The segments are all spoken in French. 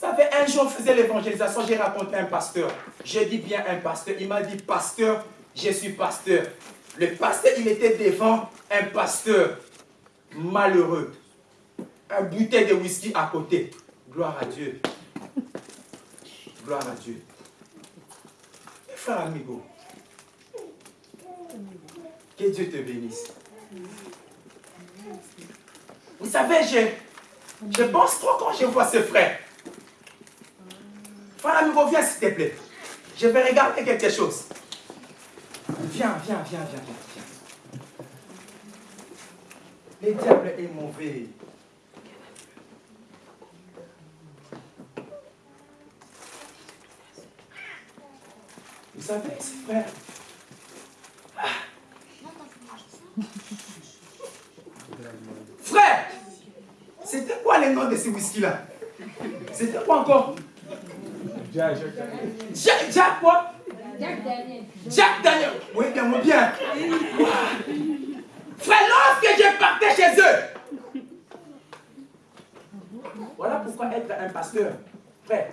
Vous savez, un jour, on faisait l'évangélisation, j'ai raconté un pasteur. Je dis bien un pasteur. Il m'a dit, pasteur, je suis pasteur. Le pasteur, il était devant un pasteur malheureux. Un bouteille de whisky à côté. Gloire à Dieu. Gloire à Dieu. frère amigo, que Dieu te bénisse. Vous savez, je, je pense trop quand je vois ce frère. Viens s'il te plaît. Je vais regarder quelque chose. Viens, viens, viens, viens, viens. Le diable est mauvais. Vous savez, frère. Frère, c'était quoi le nom de ce whisky-là? C'était quoi encore? Jack, Jack, quoi Jack Daniel. Jack Daniel. Oui, bien, oui, bien. Frère, lorsque je partais chez eux, voilà pourquoi être un pasteur, frère,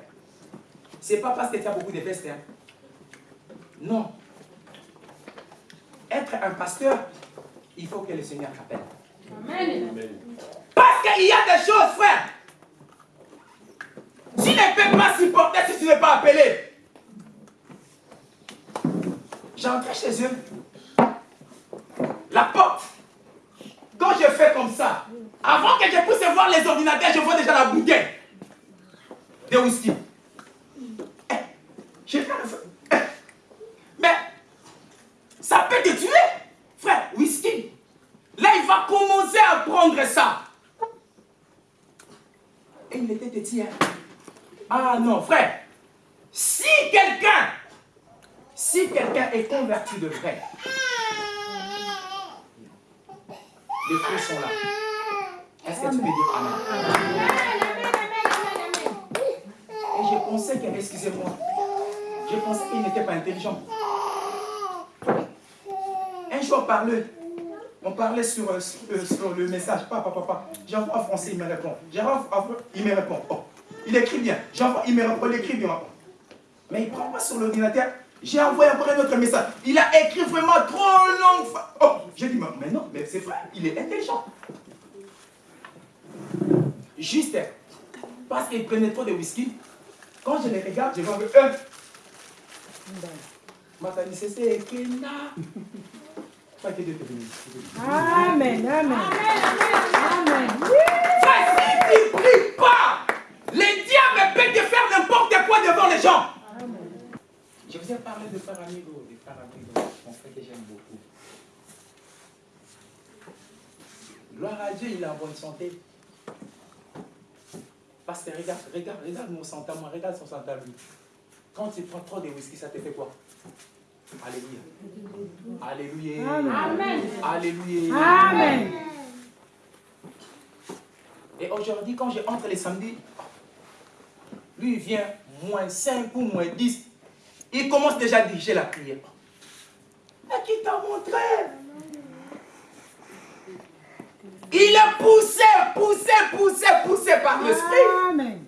c'est pas parce que tu as beaucoup de vestes. Hein. Non. Être un pasteur, il faut que le Seigneur t'appelle. Amen. Parce qu'il y a des choses, frère. Tu ne peux pas supporter si tu n'es pas appelé. J'entrais chez eux. La porte. Quand je fais comme ça, avant que je puisse voir les ordinateurs, je vois déjà la bouteille de whisky. Eh, je eh, Mais ça peut te tuer, frère, whisky. Là, il va commencer à prendre ça. Et il était petit. Hein? Ah non, frère. Si quelqu'un, si quelqu'un est converti de vrai, les frères sont là. Est-ce que tu peux dire Amen? Et je pensais qu'il, excusez-moi, je pensais qu'il n'était pas intelligent. Un jour, parlait, on parlait sur, euh, euh, sur, le message. Papa, papa, j'envoie en français, il me répond. J'envoie il me répond. Oh, il écrit bien. J'envoie, il me répond, il écrit bien. Mais il ne prend pas sur l'ordinateur. J'ai envoyé encore un autre message. Il a écrit vraiment trop long. Oh, j'ai dit, mais non, mais c'est vrai, il est intelligent. Juste parce qu'il prenait trop de whisky. Quand je les regarde, je vois que eux. Matani, c'est Kena. Que Dieu te bénisse. Amen, amen. Amen, amen. Ai parlé de Paramigo, de Paramigo, mon frère que j'aime beaucoup. Gloire à Dieu, il est en bonne santé. Parce que regarde, regarde, regarde mon santé moi, regarde son santé lui. Quand tu prends trop de whisky, ça te fait quoi? Alléluia. Alléluia. Amen. Alléluia. Amen. Et aujourd'hui, quand je entre les samedis, lui il vient moins 5 ou moins 10. Il commence déjà à diriger la prière. Mais qui t'a montré? Il est poussé, poussé, poussé, poussé par l'esprit.